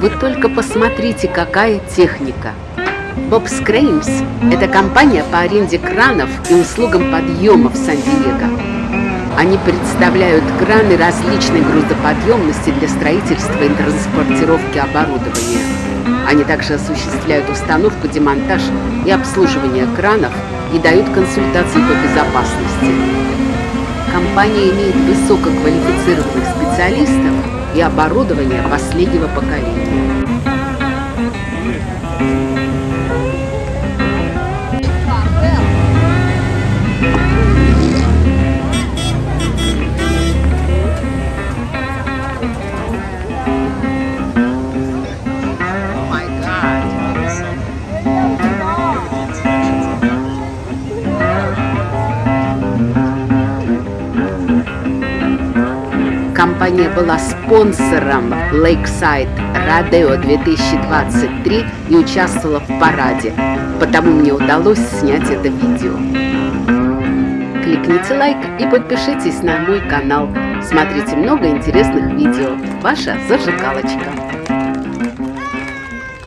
Вы только посмотрите, какая техника. Bob's Cranes – это компания по аренде кранов и услугам подъема в Сан-Диего. Они представляют краны различной грузоподъемности для строительства и транспортировки оборудования. Они также осуществляют установку, демонтаж и обслуживание кранов и дают консультации по безопасности. Компания имеет высококвалифицированных специалистов и оборудование последнего поколения. Компания была спонсором Lakeside Rodeo 2023 и участвовала в параде, потому мне удалось снять это видео. Кликните лайк и подпишитесь на мой канал. Смотрите много интересных видео. Ваша зажигалочка.